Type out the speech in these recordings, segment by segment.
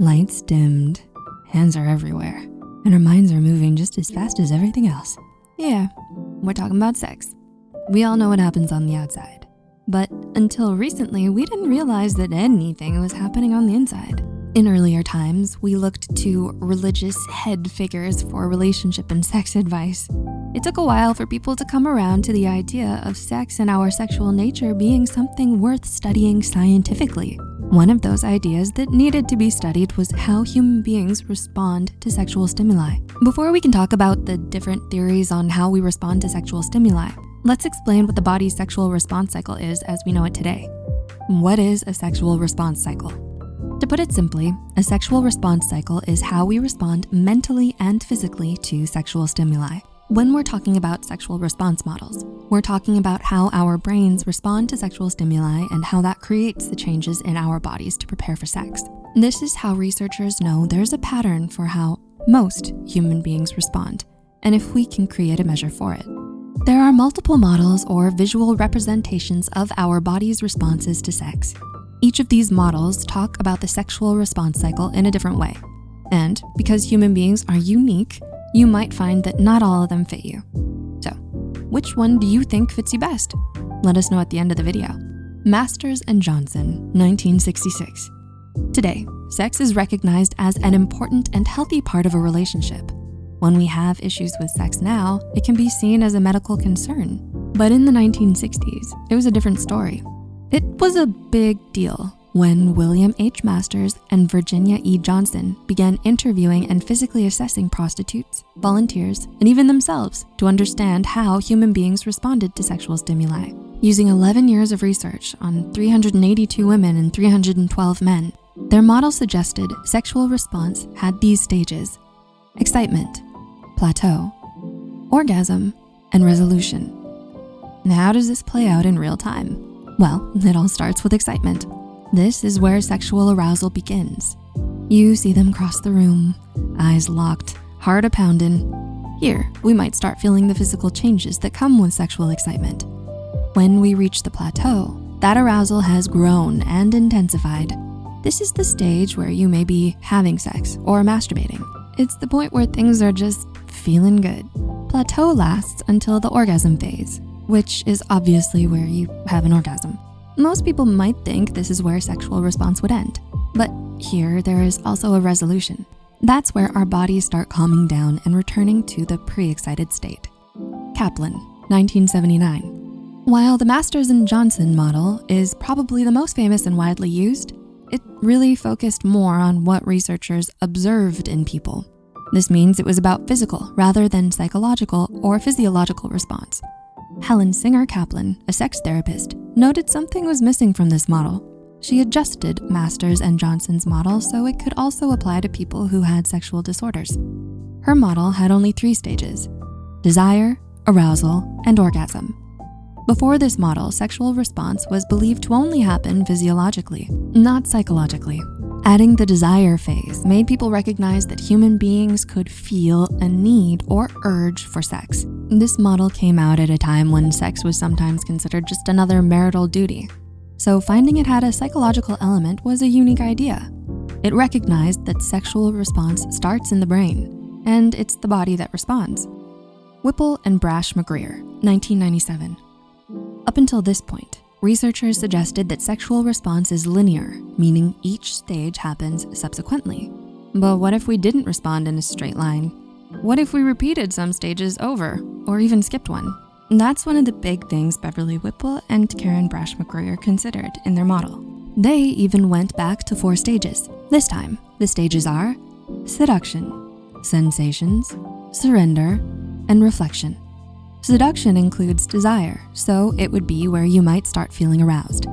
Lights dimmed, hands are everywhere, and our minds are moving just as fast as everything else. Yeah, we're talking about sex. We all know what happens on the outside. But until recently, we didn't realize that anything was happening on the inside. In earlier times, we looked to religious head figures for relationship and sex advice. It took a while for people to come around to the idea of sex and our sexual nature being something worth studying scientifically. One of those ideas that needed to be studied was how human beings respond to sexual stimuli. Before we can talk about the different theories on how we respond to sexual stimuli, let's explain what the body's sexual response cycle is as we know it today. What is a sexual response cycle? To put it simply, a sexual response cycle is how we respond mentally and physically to sexual stimuli. When we're talking about sexual response models, we're talking about how our brains respond to sexual stimuli and how that creates the changes in our bodies to prepare for sex. This is how researchers know there's a pattern for how most human beings respond, and if we can create a measure for it. There are multiple models or visual representations of our body's responses to sex. Each of these models talk about the sexual response cycle in a different way. And because human beings are unique, you might find that not all of them fit you. So which one do you think fits you best? Let us know at the end of the video. Masters and Johnson, 1966. Today, sex is recognized as an important and healthy part of a relationship. When we have issues with sex now, it can be seen as a medical concern. But in the 1960s, it was a different story. It was a big deal when William H. Masters and Virginia E. Johnson began interviewing and physically assessing prostitutes, volunteers, and even themselves to understand how human beings responded to sexual stimuli. Using 11 years of research on 382 women and 312 men, their model suggested sexual response had these stages, excitement, plateau, orgasm, and resolution. Now, how does this play out in real time? Well, it all starts with excitement. This is where sexual arousal begins. You see them cross the room, eyes locked, heart a pounding. Here, we might start feeling the physical changes that come with sexual excitement. When we reach the plateau, that arousal has grown and intensified. This is the stage where you may be having sex or masturbating. It's the point where things are just feeling good. Plateau lasts until the orgasm phase, which is obviously where you have an orgasm. Most people might think this is where sexual response would end, but here there is also a resolution. That's where our bodies start calming down and returning to the pre-excited state. Kaplan, 1979. While the Masters and Johnson model is probably the most famous and widely used, it really focused more on what researchers observed in people. This means it was about physical rather than psychological or physiological response. Helen Singer Kaplan, a sex therapist, noted something was missing from this model. She adjusted Masters and Johnson's model so it could also apply to people who had sexual disorders. Her model had only three stages, desire, arousal, and orgasm. Before this model, sexual response was believed to only happen physiologically, not psychologically. Adding the desire phase made people recognize that human beings could feel a need or urge for sex. This model came out at a time when sex was sometimes considered just another marital duty. So finding it had a psychological element was a unique idea. It recognized that sexual response starts in the brain, and it's the body that responds. Whipple and Brash McGreer, 1997. Up until this point, Researchers suggested that sexual response is linear, meaning each stage happens subsequently. But what if we didn't respond in a straight line? What if we repeated some stages over or even skipped one? That's one of the big things Beverly Whipple and Karen Brash McGreer considered in their model. They even went back to four stages. This time, the stages are seduction, sensations, surrender, and reflection. Seduction includes desire, so it would be where you might start feeling aroused.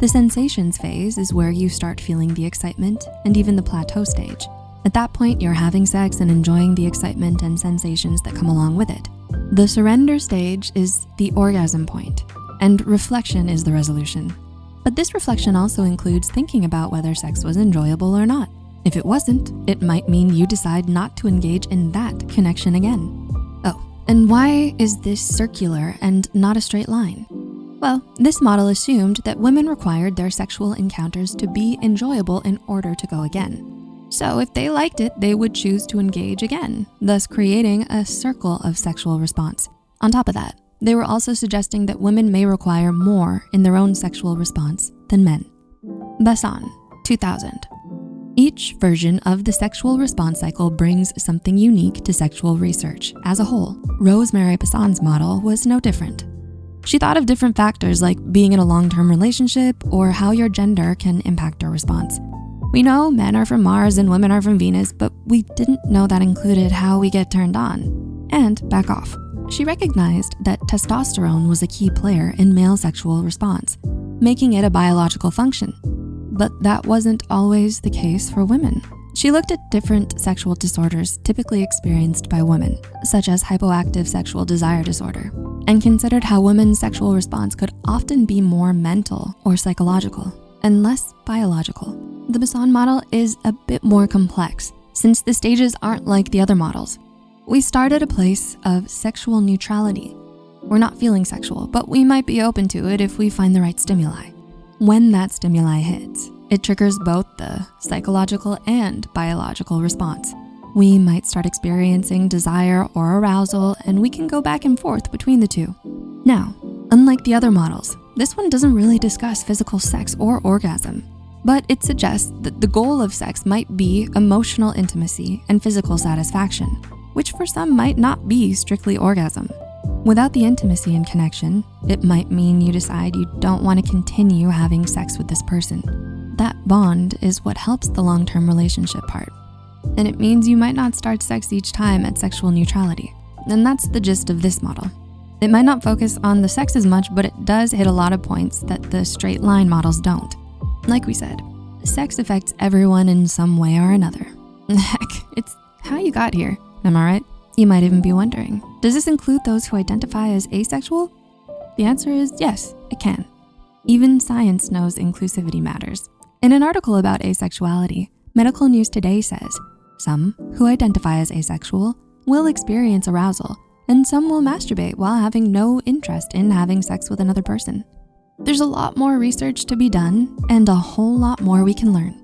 The sensations phase is where you start feeling the excitement and even the plateau stage. At that point, you're having sex and enjoying the excitement and sensations that come along with it. The surrender stage is the orgasm point, and reflection is the resolution. But this reflection also includes thinking about whether sex was enjoyable or not. If it wasn't, it might mean you decide not to engage in that connection again. Oh, and why is this circular and not a straight line? Well, this model assumed that women required their sexual encounters to be enjoyable in order to go again. So if they liked it, they would choose to engage again, thus creating a circle of sexual response. On top of that, they were also suggesting that women may require more in their own sexual response than men. Basson, 2000. Each version of the sexual response cycle brings something unique to sexual research as a whole. Rosemary Basson's model was no different. She thought of different factors like being in a long-term relationship or how your gender can impact your response. We know men are from Mars and women are from Venus, but we didn't know that included how we get turned on. And back off. She recognized that testosterone was a key player in male sexual response, making it a biological function. But that wasn't always the case for women. She looked at different sexual disorders typically experienced by women, such as hypoactive sexual desire disorder, and considered how women's sexual response could often be more mental or psychological and less biological. The Basson model is a bit more complex since the stages aren't like the other models. We start at a place of sexual neutrality. We're not feeling sexual, but we might be open to it if we find the right stimuli. When that stimuli hits, it triggers both the psychological and biological response. We might start experiencing desire or arousal and we can go back and forth between the two. Now, unlike the other models, this one doesn't really discuss physical sex or orgasm, but it suggests that the goal of sex might be emotional intimacy and physical satisfaction, which for some might not be strictly orgasm. Without the intimacy and connection, it might mean you decide you don't wanna continue having sex with this person. That bond is what helps the long-term relationship part. And it means you might not start sex each time at sexual neutrality. And that's the gist of this model. It might not focus on the sex as much, but it does hit a lot of points that the straight line models don't. Like we said, sex affects everyone in some way or another. Heck, it's how you got here, am I right? You might even be wondering, does this include those who identify as asexual? The answer is yes, it can. Even science knows inclusivity matters. In an article about asexuality, Medical News Today says, some who identify as asexual will experience arousal and some will masturbate while having no interest in having sex with another person. There's a lot more research to be done and a whole lot more we can learn.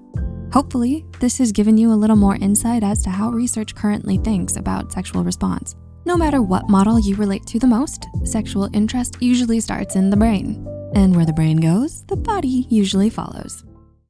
Hopefully, this has given you a little more insight as to how research currently thinks about sexual response. No matter what model you relate to the most, sexual interest usually starts in the brain. And where the brain goes, the body usually follows.